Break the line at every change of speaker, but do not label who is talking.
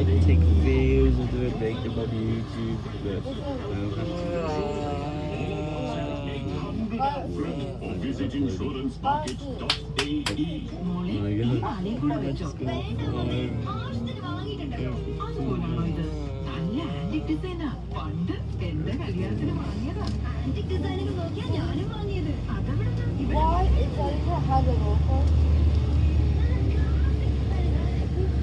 like to take videos and do it make them on YouTube, but I don't have to. പണ്ട് എന്റെ കല്യാണത്തിന് വാങ്ങിയതാ antique
ഡിസൈനിൽ